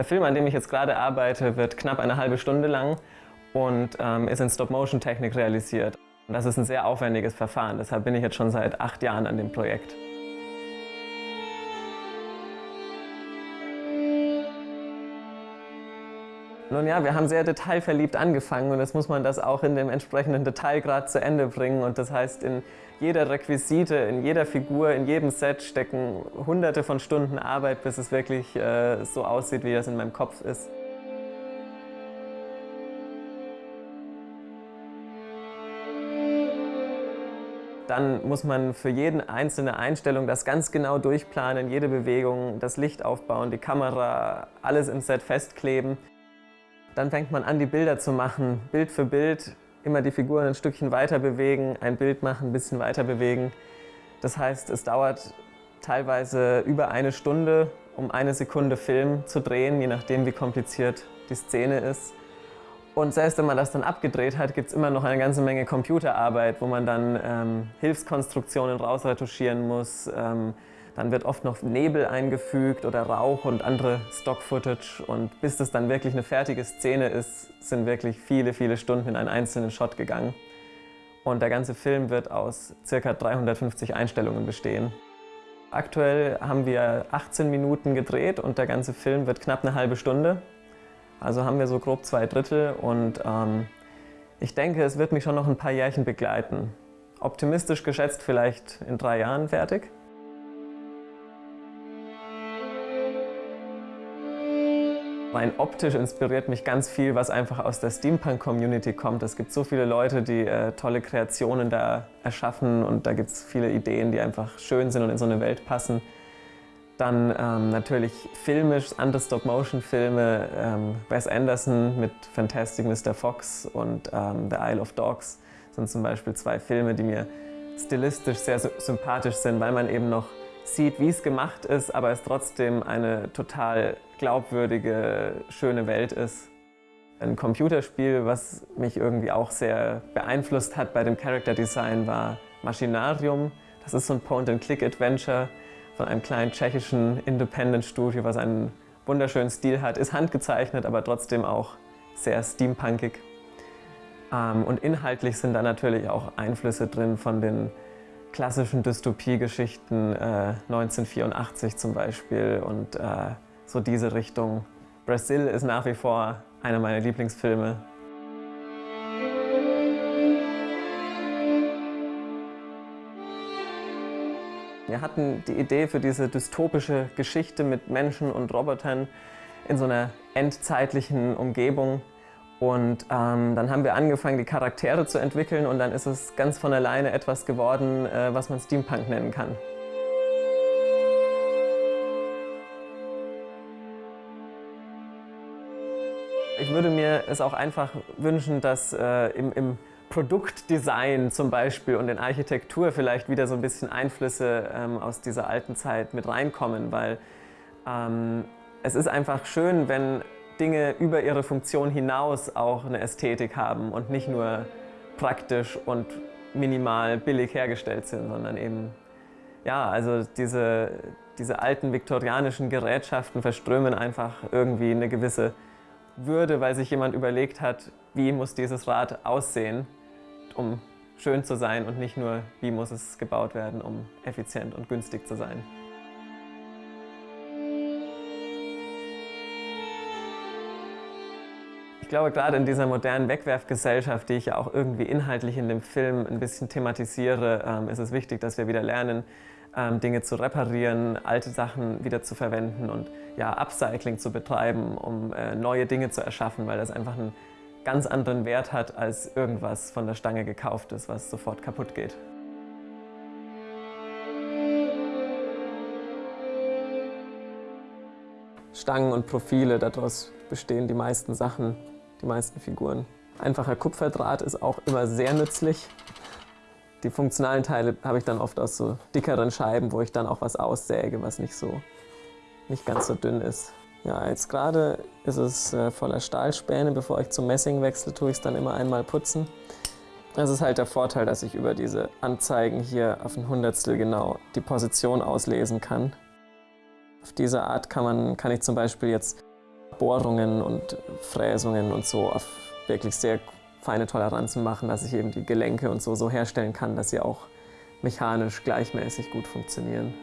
Der Film, an dem ich jetzt gerade arbeite, wird knapp eine halbe Stunde lang und ähm, ist in Stop-Motion-Technik realisiert. Das ist ein sehr aufwendiges Verfahren, deshalb bin ich jetzt schon seit acht Jahren an dem Projekt. Nun ja, wir haben sehr detailverliebt angefangen und jetzt muss man das auch in dem entsprechenden Detailgrad zu Ende bringen. Und das heißt, in jeder Requisite, in jeder Figur, in jedem Set stecken hunderte von Stunden Arbeit, bis es wirklich äh, so aussieht, wie das in meinem Kopf ist. Dann muss man für jede einzelne Einstellung das ganz genau durchplanen, jede Bewegung, das Licht aufbauen, die Kamera, alles im Set festkleben. Dann fängt man an, die Bilder zu machen, Bild für Bild, immer die Figuren ein Stückchen weiter bewegen, ein Bild machen, ein bisschen weiter bewegen. Das heißt, es dauert teilweise über eine Stunde, um eine Sekunde Film zu drehen, je nachdem, wie kompliziert die Szene ist. Und selbst wenn man das dann abgedreht hat, gibt es immer noch eine ganze Menge Computerarbeit, wo man dann ähm, Hilfskonstruktionen rausretuschieren muss, ähm, dann wird oft noch Nebel eingefügt oder Rauch und andere Stock-Footage. Und bis das dann wirklich eine fertige Szene ist, sind wirklich viele, viele Stunden in einen einzelnen Shot gegangen. Und der ganze Film wird aus ca. 350 Einstellungen bestehen. Aktuell haben wir 18 Minuten gedreht und der ganze Film wird knapp eine halbe Stunde. Also haben wir so grob zwei Drittel und ähm, ich denke, es wird mich schon noch ein paar Jährchen begleiten. Optimistisch geschätzt vielleicht in drei Jahren fertig. Rein optisch inspiriert mich ganz viel, was einfach aus der Steampunk-Community kommt. Es gibt so viele Leute, die äh, tolle Kreationen da erschaffen und da gibt es viele Ideen, die einfach schön sind und in so eine Welt passen. Dann ähm, natürlich filmisch, andere Stop-Motion-Filme, ähm, Wes Anderson mit Fantastic Mr. Fox und ähm, The Isle of Dogs sind zum Beispiel zwei Filme, die mir stilistisch sehr sympathisch sind, weil man eben noch sieht, wie es gemacht ist, aber es trotzdem eine total glaubwürdige, schöne Welt ist. Ein Computerspiel, was mich irgendwie auch sehr beeinflusst hat bei dem Character Design, war Machinarium. Das ist so ein Point-and-Click-Adventure von einem kleinen tschechischen Independent-Studio, was einen wunderschönen Stil hat. Ist handgezeichnet, aber trotzdem auch sehr steampunkig. Ähm, und inhaltlich sind da natürlich auch Einflüsse drin von den klassischen Dystopiegeschichten, äh, 1984 zum Beispiel und äh, so diese Richtung. Brazil ist nach wie vor einer meiner Lieblingsfilme. Wir hatten die Idee für diese dystopische Geschichte mit Menschen und Robotern in so einer endzeitlichen Umgebung und ähm, dann haben wir angefangen, die Charaktere zu entwickeln und dann ist es ganz von alleine etwas geworden, äh, was man Steampunk nennen kann. Würde mir es auch einfach wünschen, dass äh, im, im Produktdesign zum Beispiel und in Architektur vielleicht wieder so ein bisschen Einflüsse ähm, aus dieser alten Zeit mit reinkommen, weil ähm, es ist einfach schön, wenn Dinge über ihre Funktion hinaus auch eine Ästhetik haben und nicht nur praktisch und minimal billig hergestellt sind, sondern eben, ja, also diese, diese alten viktorianischen Gerätschaften verströmen einfach irgendwie eine gewisse Würde, weil sich jemand überlegt hat, wie muss dieses Rad aussehen, um schön zu sein und nicht nur, wie muss es gebaut werden, um effizient und günstig zu sein. glaube, gerade in dieser modernen Wegwerfgesellschaft, die ich ja auch irgendwie inhaltlich in dem Film ein bisschen thematisiere, ähm, ist es wichtig, dass wir wieder lernen, ähm, Dinge zu reparieren, alte Sachen wieder zu verwenden und ja, Upcycling zu betreiben, um äh, neue Dinge zu erschaffen, weil das einfach einen ganz anderen Wert hat als irgendwas von der Stange gekauftes, was sofort kaputt geht. Stangen und Profile, daraus bestehen die meisten Sachen die meisten Figuren. Einfacher Kupferdraht ist auch immer sehr nützlich. Die funktionalen Teile habe ich dann oft aus so dickeren Scheiben, wo ich dann auch was aussäge, was nicht so nicht ganz so dünn ist. Ja, jetzt gerade ist es äh, voller Stahlspäne. Bevor ich zum Messing wechsle, tue ich es dann immer einmal putzen. Das ist halt der Vorteil, dass ich über diese Anzeigen hier auf ein Hundertstel genau die Position auslesen kann. Auf diese Art kann, man, kann ich zum Beispiel jetzt Bohrungen und Fräsungen und so auf wirklich sehr feine Toleranzen machen, dass ich eben die Gelenke und so so herstellen kann, dass sie auch mechanisch gleichmäßig gut funktionieren.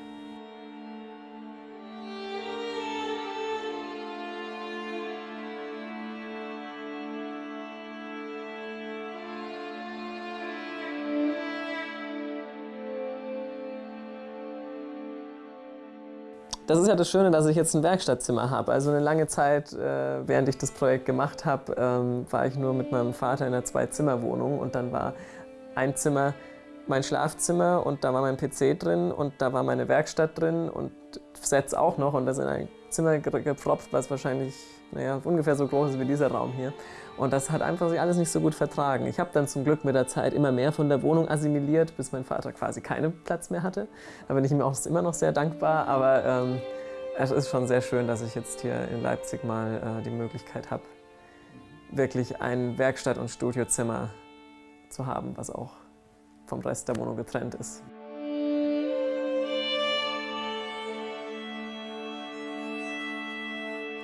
Das ist ja das Schöne, dass ich jetzt ein Werkstattzimmer habe. Also eine lange Zeit, äh, während ich das Projekt gemacht habe, ähm, war ich nur mit meinem Vater in einer Zwei-Zimmer-Wohnung und dann war ein Zimmer mein Schlafzimmer und da war mein PC drin und da war meine Werkstatt drin und Sets auch noch und das in ein Zimmer gepfropft, was wahrscheinlich naja, ungefähr so groß ist wie dieser Raum hier. Und das hat einfach sich alles nicht so gut vertragen. Ich habe dann zum Glück mit der Zeit immer mehr von der Wohnung assimiliert, bis mein Vater quasi keinen Platz mehr hatte. Da bin ich ihm auch immer noch sehr dankbar, aber ähm, es ist schon sehr schön, dass ich jetzt hier in Leipzig mal äh, die Möglichkeit habe, wirklich ein Werkstatt- und Studiozimmer zu haben, was auch vom Rest der Wohnung getrennt ist.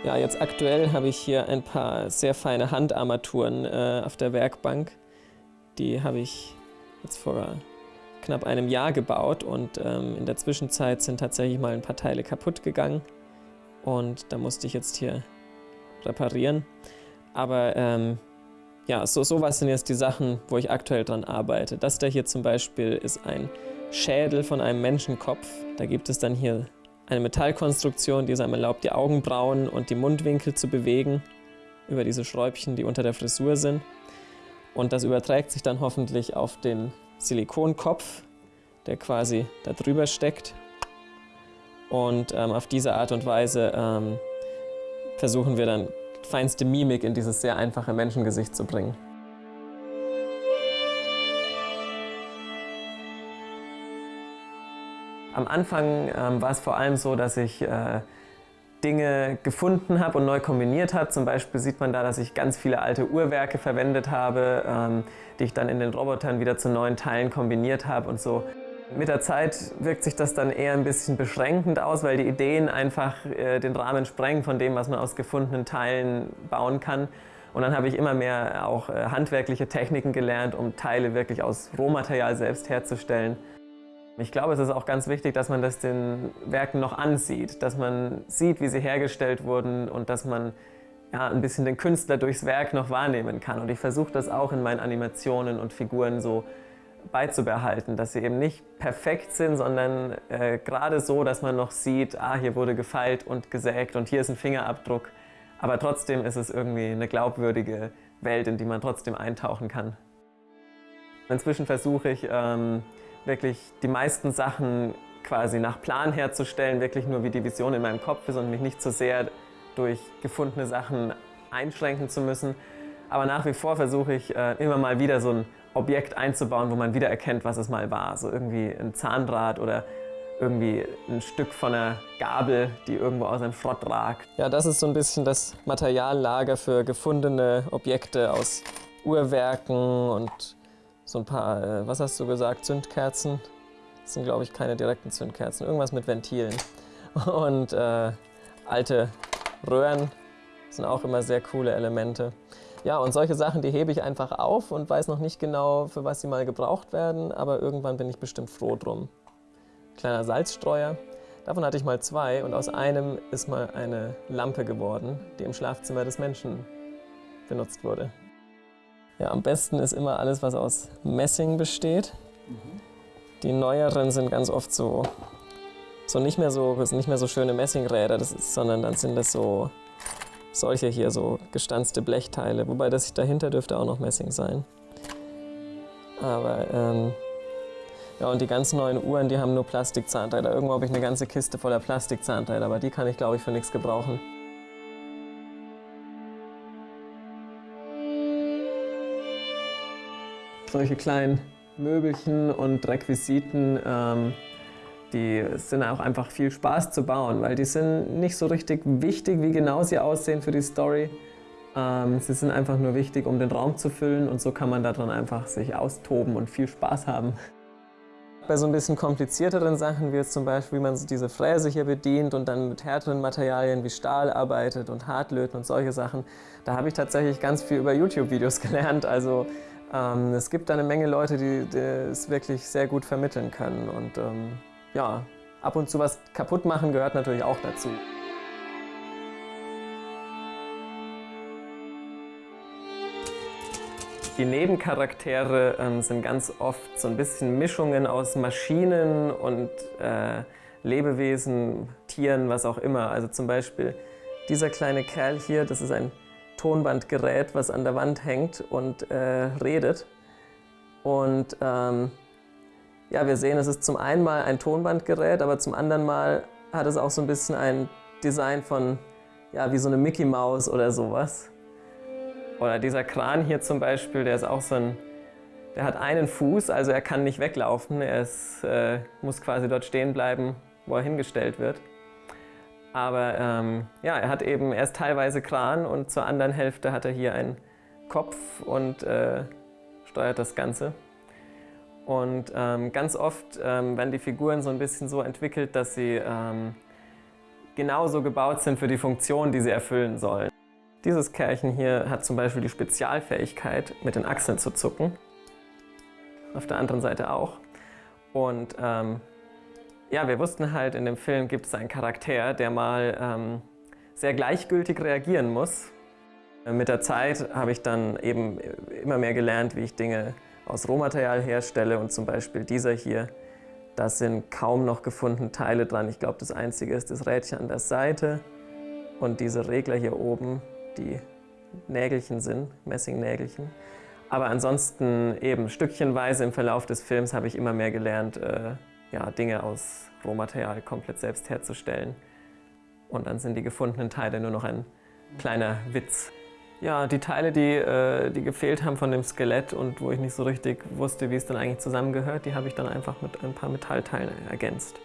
Ja, jetzt aktuell habe ich hier ein paar sehr feine Handarmaturen äh, auf der Werkbank. Die habe ich jetzt vor knapp einem Jahr gebaut und ähm, in der Zwischenzeit sind tatsächlich mal ein paar Teile kaputt gegangen und da musste ich jetzt hier reparieren. Aber ähm, ja, so sowas sind jetzt die Sachen, wo ich aktuell dran arbeite. Das da hier zum Beispiel ist ein Schädel von einem Menschenkopf. Da gibt es dann hier eine Metallkonstruktion, die es einem erlaubt, die Augenbrauen und die Mundwinkel zu bewegen über diese Schräubchen, die unter der Frisur sind. Und das überträgt sich dann hoffentlich auf den Silikonkopf, der quasi da drüber steckt. Und ähm, auf diese Art und Weise ähm, versuchen wir dann feinste Mimik in dieses sehr einfache Menschengesicht zu bringen. Am Anfang ähm, war es vor allem so, dass ich äh, Dinge gefunden habe und neu kombiniert habe. Zum Beispiel sieht man da, dass ich ganz viele alte Uhrwerke verwendet habe, ähm, die ich dann in den Robotern wieder zu neuen Teilen kombiniert habe und so. Mit der Zeit wirkt sich das dann eher ein bisschen beschränkend aus, weil die Ideen einfach äh, den Rahmen sprengen von dem, was man aus gefundenen Teilen bauen kann. Und dann habe ich immer mehr auch äh, handwerkliche Techniken gelernt, um Teile wirklich aus Rohmaterial selbst herzustellen. Ich glaube, es ist auch ganz wichtig, dass man das den Werken noch ansieht, dass man sieht, wie sie hergestellt wurden und dass man ja, ein bisschen den Künstler durchs Werk noch wahrnehmen kann. Und ich versuche das auch in meinen Animationen und Figuren so beizubehalten, dass sie eben nicht perfekt sind, sondern äh, gerade so, dass man noch sieht, ah, hier wurde gefeilt und gesägt und hier ist ein Fingerabdruck. Aber trotzdem ist es irgendwie eine glaubwürdige Welt, in die man trotzdem eintauchen kann. Inzwischen versuche ich, ähm, wirklich die meisten Sachen quasi nach Plan herzustellen, wirklich nur wie die Vision in meinem Kopf ist und mich nicht zu so sehr durch gefundene Sachen einschränken zu müssen. Aber nach wie vor versuche ich äh, immer mal wieder so ein Objekt einzubauen, wo man wieder erkennt, was es mal war. So irgendwie ein Zahndraht oder irgendwie ein Stück von einer Gabel, die irgendwo aus einem Schrott ragt. Ja, das ist so ein bisschen das Materiallager für gefundene Objekte aus Uhrwerken und so ein paar, äh, was hast du gesagt, Zündkerzen. Das sind, glaube ich, keine direkten Zündkerzen. Irgendwas mit Ventilen. Und äh, alte Röhren sind auch immer sehr coole Elemente. Ja, und solche Sachen, die hebe ich einfach auf und weiß noch nicht genau, für was sie mal gebraucht werden, aber irgendwann bin ich bestimmt froh drum. Kleiner Salzstreuer. Davon hatte ich mal zwei und aus einem ist mal eine Lampe geworden, die im Schlafzimmer des Menschen benutzt wurde. Ja, am besten ist immer alles, was aus Messing besteht. Die neueren sind ganz oft so, so nicht mehr so, nicht mehr so schöne Messingräder, ist, sondern dann sind das so solche hier, so gestanzte Blechteile. Wobei das dahinter dürfte auch noch Messing sein. Aber ähm, ja, und die ganz neuen Uhren, die haben nur Plastikzahnräder. Irgendwo habe ich eine ganze Kiste voller Plastikzahnräder, aber die kann ich, glaube ich, für nichts gebrauchen. Solche kleinen Möbelchen und Requisiten, ähm, die sind auch einfach viel Spaß zu bauen, weil die sind nicht so richtig wichtig, wie genau sie aussehen für die Story. Ähm, sie sind einfach nur wichtig, um den Raum zu füllen und so kann man daran einfach sich austoben und viel Spaß haben. Bei so ein bisschen komplizierteren Sachen, wie jetzt zum Beispiel, wie man diese Fräse hier bedient und dann mit härteren Materialien wie Stahl arbeitet und Hartlöten und solche Sachen, da habe ich tatsächlich ganz viel über YouTube-Videos gelernt. Also ähm, es gibt eine Menge Leute, die, die, es wirklich sehr gut vermitteln können. Und ähm, ja, ab und zu was kaputt machen gehört natürlich auch dazu. Die Nebencharaktere ähm, sind ganz oft so ein bisschen Mischungen aus Maschinen und äh, Lebewesen, Tieren, was auch immer. Also zum Beispiel dieser kleine Kerl hier, das ist ein Tonbandgerät, was an der Wand hängt und äh, redet. Und ähm, ja, wir sehen, es ist zum einen mal ein Tonbandgerät, aber zum anderen Mal hat es auch so ein bisschen ein Design von, ja, wie so eine Mickey Maus oder sowas. Oder dieser Kran hier zum Beispiel, der ist auch so ein, der hat einen Fuß, also er kann nicht weglaufen. Er ist, äh, muss quasi dort stehen bleiben, wo er hingestellt wird. Aber ähm, ja, er hat eben, er ist teilweise Kran und zur anderen Hälfte hat er hier einen Kopf und äh, steuert das Ganze. Und ähm, ganz oft ähm, werden die Figuren so ein bisschen so entwickelt, dass sie ähm, genauso gebaut sind für die Funktion, die sie erfüllen sollen. Dieses Kerlchen hier hat zum Beispiel die Spezialfähigkeit, mit den Achseln zu zucken. Auf der anderen Seite auch. Und ähm, ja, wir wussten halt, in dem Film gibt es einen Charakter, der mal ähm, sehr gleichgültig reagieren muss. Mit der Zeit habe ich dann eben immer mehr gelernt, wie ich Dinge aus Rohmaterial herstelle und zum Beispiel dieser hier, da sind kaum noch gefundene Teile dran. Ich glaube, das einzige ist das Rädchen an der Seite und diese Regler hier oben, die Nägelchen sind, Messingnägelchen. Aber ansonsten eben stückchenweise im Verlauf des Films habe ich immer mehr gelernt, äh, ja, Dinge aus Rohmaterial komplett selbst herzustellen. Und dann sind die gefundenen Teile nur noch ein kleiner Witz. Ja, die Teile, die, äh, die gefehlt haben von dem Skelett und wo ich nicht so richtig wusste, wie es dann eigentlich zusammengehört, die habe ich dann einfach mit ein paar Metallteilen ergänzt.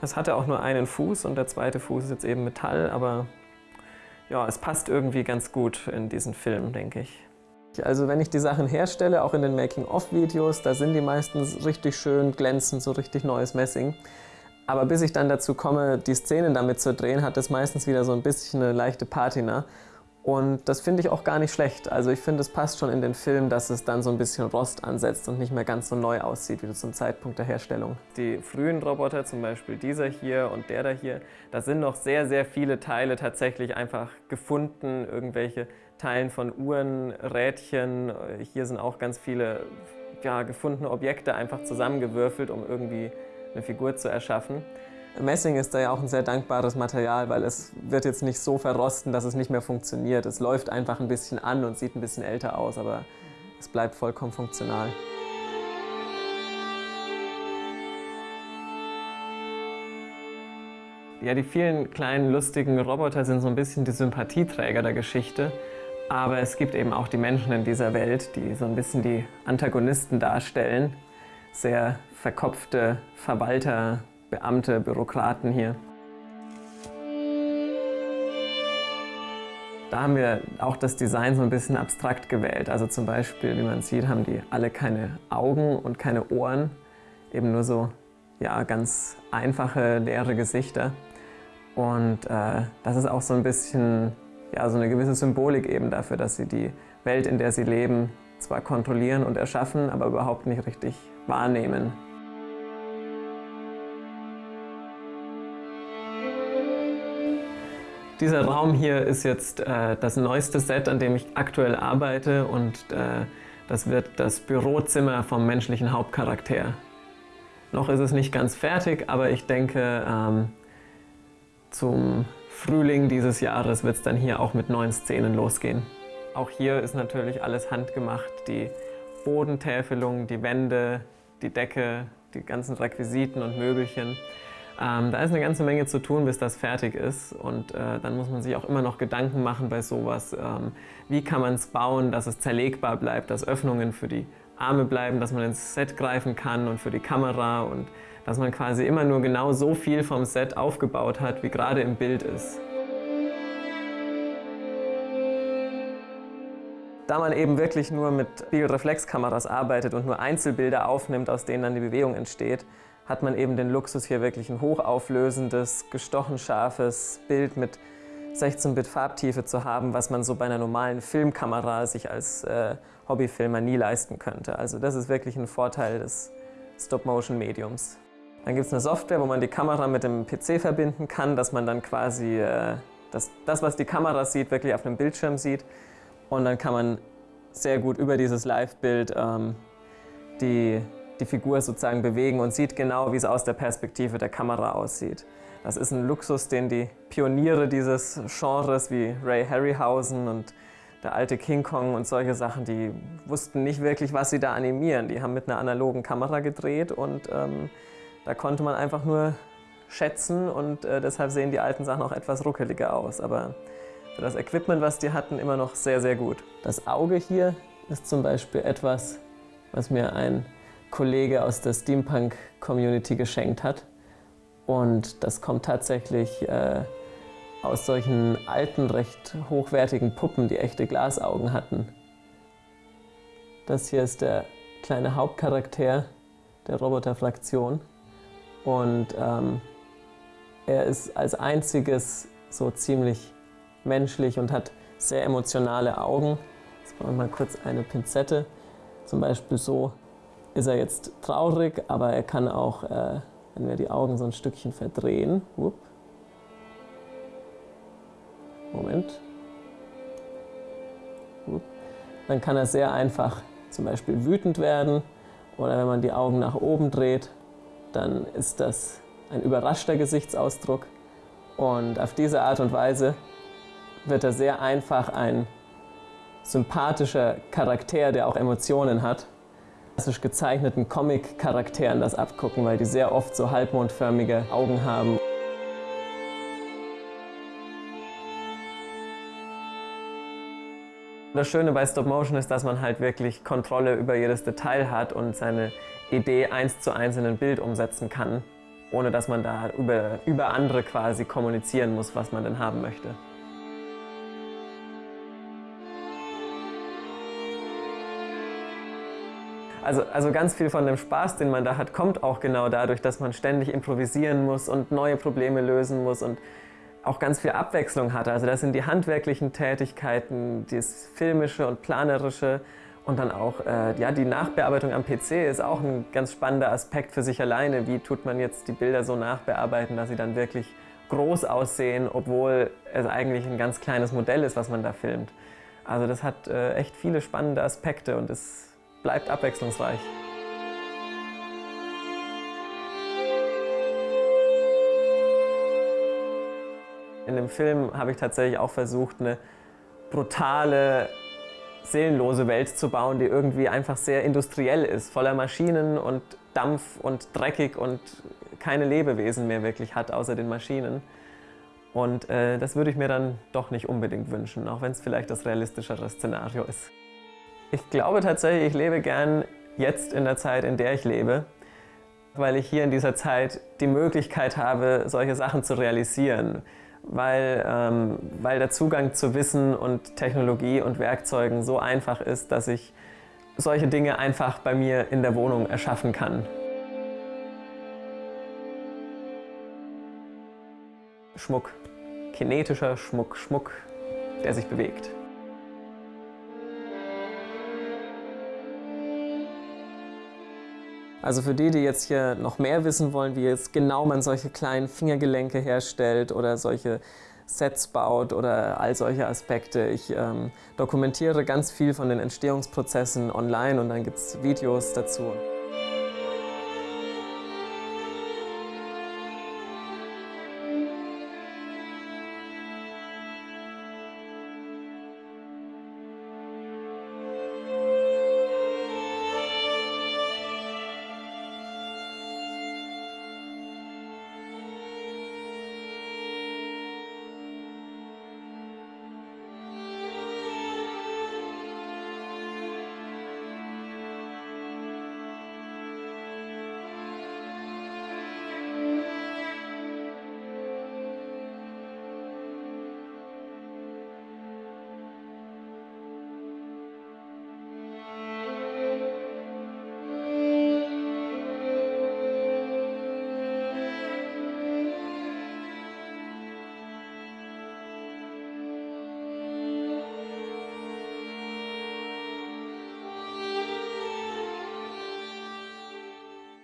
Es hatte auch nur einen Fuß und der zweite Fuß ist jetzt eben Metall, aber ja, es passt irgendwie ganz gut in diesen Film, denke ich. Also wenn ich die Sachen herstelle, auch in den Making-of-Videos, da sind die meistens richtig schön glänzend, so richtig neues Messing. Aber bis ich dann dazu komme, die Szenen damit zu drehen, hat das meistens wieder so ein bisschen eine leichte Patina. Und das finde ich auch gar nicht schlecht. Also ich finde, es passt schon in den Film, dass es dann so ein bisschen Rost ansetzt und nicht mehr ganz so neu aussieht wie zum Zeitpunkt der Herstellung. Die frühen Roboter, zum Beispiel dieser hier und der da hier, da sind noch sehr, sehr viele Teile tatsächlich einfach gefunden. Irgendwelche Teilen von Uhren, Rädchen. Hier sind auch ganz viele ja, gefundene Objekte einfach zusammengewürfelt, um irgendwie eine Figur zu erschaffen. Messing ist da ja auch ein sehr dankbares Material, weil es wird jetzt nicht so verrosten, dass es nicht mehr funktioniert. Es läuft einfach ein bisschen an und sieht ein bisschen älter aus, aber es bleibt vollkommen funktional. Ja, die vielen kleinen lustigen Roboter sind so ein bisschen die Sympathieträger der Geschichte. Aber es gibt eben auch die Menschen in dieser Welt, die so ein bisschen die Antagonisten darstellen. Sehr verkopfte Verwalter, Beamte, Bürokraten hier. Da haben wir auch das Design so ein bisschen abstrakt gewählt. Also zum Beispiel, wie man sieht, haben die alle keine Augen und keine Ohren. Eben nur so ja, ganz einfache, leere Gesichter. Und äh, das ist auch so ein bisschen ja, so eine gewisse Symbolik eben dafür, dass sie die Welt, in der sie leben, zwar kontrollieren und erschaffen, aber überhaupt nicht richtig wahrnehmen. Dieser Raum hier ist jetzt äh, das neueste Set, an dem ich aktuell arbeite und äh, das wird das Bürozimmer vom menschlichen Hauptcharakter. Noch ist es nicht ganz fertig, aber ich denke, ähm, zum Frühling dieses Jahres wird es dann hier auch mit neuen Szenen losgehen. Auch hier ist natürlich alles handgemacht. Die Bodentäfelung, die Wände, die Decke, die ganzen Requisiten und Möbelchen. Ähm, da ist eine ganze Menge zu tun, bis das fertig ist. Und äh, dann muss man sich auch immer noch Gedanken machen bei sowas. Ähm, wie kann man es bauen, dass es zerlegbar bleibt, dass Öffnungen für die Arme bleiben, dass man ins Set greifen kann und für die Kamera und dass man quasi immer nur genau so viel vom Set aufgebaut hat, wie gerade im Bild ist. Da man eben wirklich nur mit Spiegelreflexkameras arbeitet und nur Einzelbilder aufnimmt, aus denen dann die Bewegung entsteht, hat man eben den Luxus, hier wirklich ein hochauflösendes, gestochen scharfes Bild mit 16-Bit Farbtiefe zu haben, was man so bei einer normalen Filmkamera sich als äh, Hobbyfilmer nie leisten könnte. Also das ist wirklich ein Vorteil des Stop-Motion-Mediums. Dann gibt es eine Software, wo man die Kamera mit dem PC verbinden kann, dass man dann quasi äh, das, das, was die Kamera sieht, wirklich auf einem Bildschirm sieht. Und dann kann man sehr gut über dieses Live-Bild ähm, die, die Figur sozusagen bewegen und sieht genau, wie es aus der Perspektive der Kamera aussieht. Das ist ein Luxus, den die Pioniere dieses Genres wie Ray Harryhausen und der alte King Kong und solche Sachen, die wussten nicht wirklich, was sie da animieren. Die haben mit einer analogen Kamera gedreht und ähm, da konnte man einfach nur schätzen und äh, deshalb sehen die alten Sachen auch etwas ruckeliger aus. Aber für das Equipment, was die hatten, immer noch sehr, sehr gut. Das Auge hier ist zum Beispiel etwas, was mir ein Kollege aus der Steampunk-Community geschenkt hat. Und das kommt tatsächlich äh, aus solchen alten, recht hochwertigen Puppen, die echte Glasaugen hatten. Das hier ist der kleine Hauptcharakter der Roboterfraktion. Und ähm, er ist als einziges so ziemlich menschlich und hat sehr emotionale Augen. Jetzt brauchen wir mal kurz eine Pinzette. Zum Beispiel so ist er jetzt traurig, aber er kann auch, äh, wenn wir die Augen so ein Stückchen verdrehen, whoop, Moment, whoop, dann kann er sehr einfach zum Beispiel wütend werden oder wenn man die Augen nach oben dreht, dann ist das ein überraschter Gesichtsausdruck. Und auf diese Art und Weise wird er sehr einfach ein sympathischer Charakter, der auch Emotionen hat. Klassisch gezeichneten Comic-Charakteren das abgucken, weil die sehr oft so halbmondförmige Augen haben. Das Schöne bei Stop Motion ist, dass man halt wirklich Kontrolle über jedes Detail hat und seine Idee eins zu eins in ein Bild umsetzen kann, ohne dass man da über, über andere quasi kommunizieren muss, was man denn haben möchte. Also, also ganz viel von dem Spaß, den man da hat, kommt auch genau dadurch, dass man ständig improvisieren muss und neue Probleme lösen muss und auch ganz viel Abwechslung hat. Also das sind die handwerklichen Tätigkeiten, das filmische und planerische und dann auch äh, ja, die Nachbearbeitung am PC ist auch ein ganz spannender Aspekt für sich alleine. Wie tut man jetzt die Bilder so nachbearbeiten, dass sie dann wirklich groß aussehen, obwohl es eigentlich ein ganz kleines Modell ist, was man da filmt. Also das hat äh, echt viele spannende Aspekte und es bleibt abwechslungsreich. In dem Film habe ich tatsächlich auch versucht, eine brutale seelenlose Welt zu bauen, die irgendwie einfach sehr industriell ist, voller Maschinen und Dampf und dreckig und keine Lebewesen mehr wirklich hat, außer den Maschinen. Und äh, das würde ich mir dann doch nicht unbedingt wünschen, auch wenn es vielleicht das realistischere Szenario ist. Ich glaube tatsächlich, ich lebe gern jetzt in der Zeit, in der ich lebe, weil ich hier in dieser Zeit die Möglichkeit habe, solche Sachen zu realisieren weil, ähm, weil der Zugang zu Wissen und Technologie und Werkzeugen so einfach ist, dass ich solche Dinge einfach bei mir in der Wohnung erschaffen kann. Schmuck. Kinetischer Schmuck, Schmuck, der sich bewegt. Also für die, die jetzt hier noch mehr wissen wollen, wie jetzt genau man solche kleinen Fingergelenke herstellt oder solche Sets baut oder all solche Aspekte. Ich ähm, dokumentiere ganz viel von den Entstehungsprozessen online und dann gibt es Videos dazu.